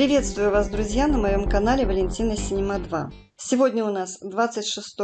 Приветствую вас, друзья, на моем канале Валентина Синема 2. Сегодня у нас 26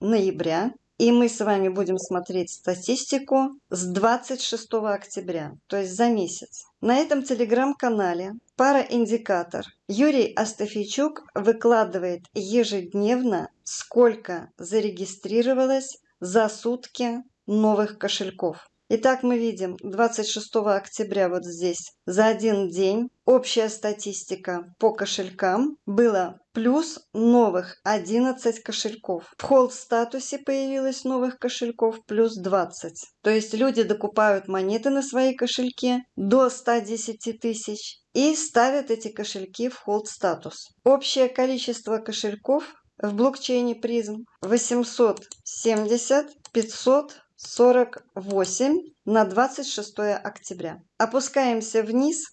ноября, и мы с вами будем смотреть статистику с 26 октября, то есть за месяц. На этом телеграм-канале Параиндикатор Юрий Астафийчук выкладывает ежедневно, сколько зарегистрировалось за сутки новых кошельков. Итак, мы видим 26 октября вот здесь за один день общая статистика по кошелькам было плюс новых 11 кошельков. В холд статусе появилось новых кошельков плюс 20. То есть люди докупают монеты на свои кошельки до 110 тысяч и ставят эти кошельки в холд статус. Общее количество кошельков в блокчейне призм 870 500 48 на 26 октября. Опускаемся вниз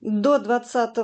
до 20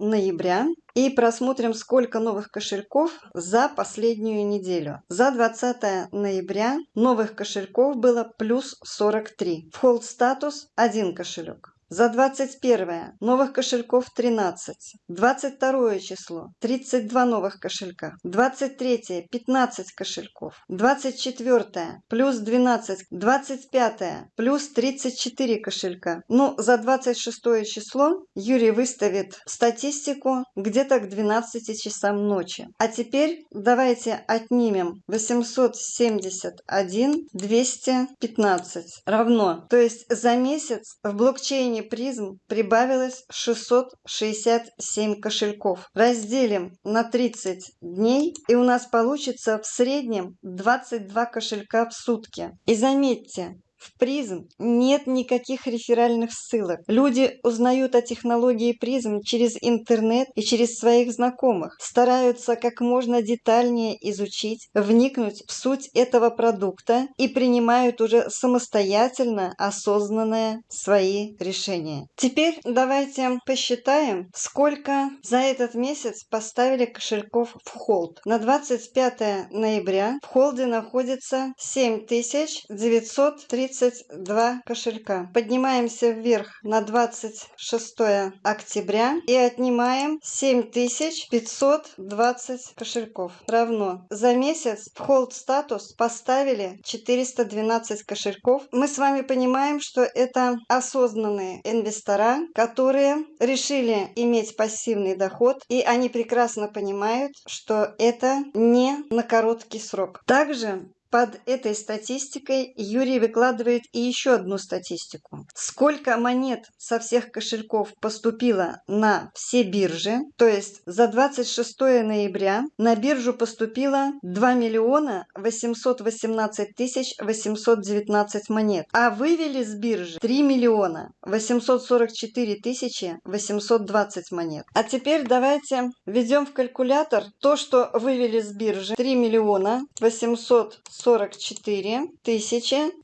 ноября и просмотрим, сколько новых кошельков за последнюю неделю. За 20 ноября новых кошельков было плюс 43. В холд статус один кошелек. За 21 новых кошельков 13. 22 число 32 новых кошелька. 23 15 кошельков. 24 плюс 12. 25 плюс 34 кошелька. Ну, за 26 число Юрий выставит статистику где-то к 12 часам ночи. А теперь давайте отнимем 871 215 равно. То есть за месяц в блокчейне компании призм прибавилось 667 кошельков. Разделим на 30 дней и у нас получится в среднем 22 кошелька в сутки. И заметьте, в призм нет никаких реферальных ссылок. Люди узнают о технологии призм через интернет и через своих знакомых. Стараются как можно детальнее изучить, вникнуть в суть этого продукта и принимают уже самостоятельно осознанные свои решения. Теперь давайте посчитаем, сколько за этот месяц поставили кошельков в холд. На 25 ноября в холде находится 7930 32 кошелька. Поднимаемся вверх на 26 октября и отнимаем 7520 кошельков. Равно за месяц в холд статус поставили 412 кошельков. Мы с вами понимаем, что это осознанные инвестора, которые решили иметь пассивный доход, и они прекрасно понимают, что это не на короткий срок. Также под этой статистикой Юрий выкладывает и еще одну статистику. Сколько монет со всех кошельков поступило на все биржи, то есть за 26 ноября на биржу поступило 2 миллиона 818 тысяч 819 монет, а вывели с биржи 3 миллиона 844 тысячи 820 монет. А теперь давайте введем в калькулятор то, что вывели с биржи 3 миллиона 800 44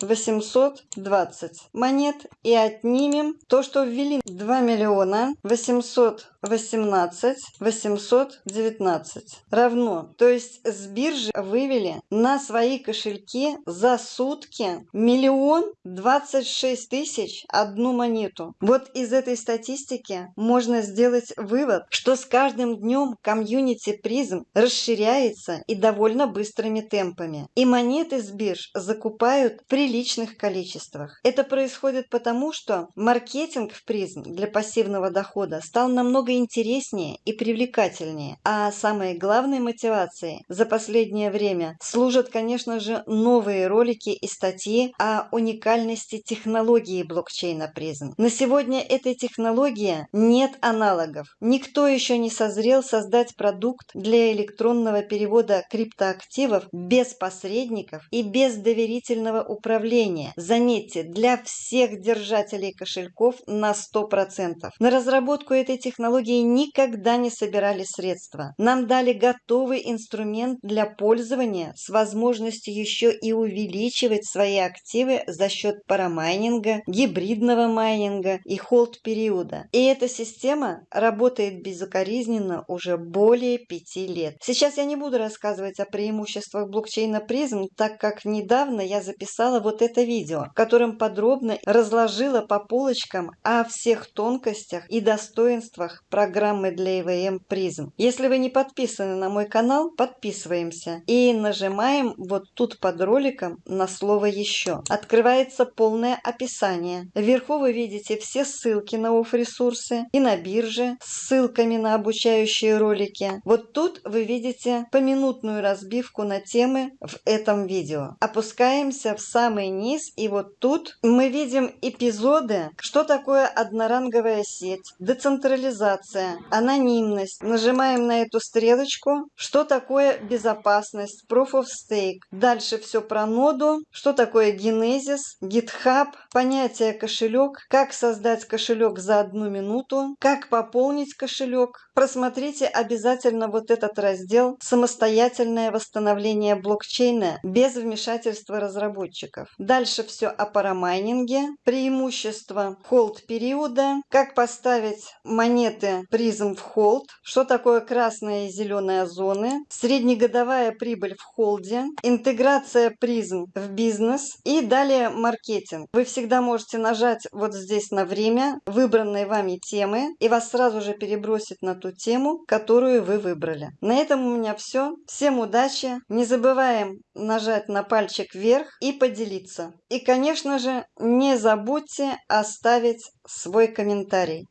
820 монет и отнимем то, что ввели 2 миллиона 818 819 равно. То есть с биржи вывели на свои кошельки за сутки миллион 26 тысяч одну монету. Вот из этой статистики можно сделать вывод, что с каждым днем комьюнити призм расширяется и довольно быстрыми темпами. И монеты монеты с бирж закупают в приличных количествах. Это происходит потому, что маркетинг в призм для пассивного дохода стал намного интереснее и привлекательнее. А самой главной мотивацией за последнее время служат, конечно же, новые ролики и статьи о уникальности технологии блокчейна призм. На сегодня этой технологии нет аналогов. Никто еще не созрел создать продукт для электронного перевода криптоактивов без посредников посредников и без доверительного управления. Заметьте, для всех держателей кошельков на 100%. На разработку этой технологии никогда не собирали средства. Нам дали готовый инструмент для пользования с возможностью еще и увеличивать свои активы за счет парамайнинга, гибридного майнинга и холд-периода. И эта система работает безукоризненно уже более пяти лет. Сейчас я не буду рассказывать о преимуществах блокчейна призм так как недавно я записала вот это видео, в котором подробно разложила по полочкам о всех тонкостях и достоинствах программы для ИВМ призм. Если вы не подписаны на мой канал, подписываемся и нажимаем вот тут под роликом на слово «Еще». Открывается полное описание. Вверху вы видите все ссылки на офф-ресурсы и на бирже с ссылками на обучающие ролики. Вот тут вы видите поминутную разбивку на темы в этом видео. Опускаемся в самый низ и вот тут мы видим эпизоды, что такое одноранговая сеть, децентрализация, анонимность. Нажимаем на эту стрелочку, что такое безопасность, Proof of Stake. Дальше все про ноду, что такое генезис, GitHub, понятие кошелек, как создать кошелек за одну минуту, как пополнить кошелек. Просмотрите обязательно вот этот раздел «Самостоятельное восстановление блокчейна без вмешательства разработчиков». Дальше все о парамайнинге, преимущества холд-периода, как поставить монеты призм в холд, что такое красная и зеленая зоны, среднегодовая прибыль в холде, интеграция призм в бизнес и далее маркетинг. Вы всегда можете нажать вот здесь на время выбранной вами темы и вас сразу же перебросит на ту тему, которую вы выбрали. На этом у меня все. Всем удачи. Не забываем нажать на пальчик вверх и поделиться. И, конечно же, не забудьте оставить свой комментарий.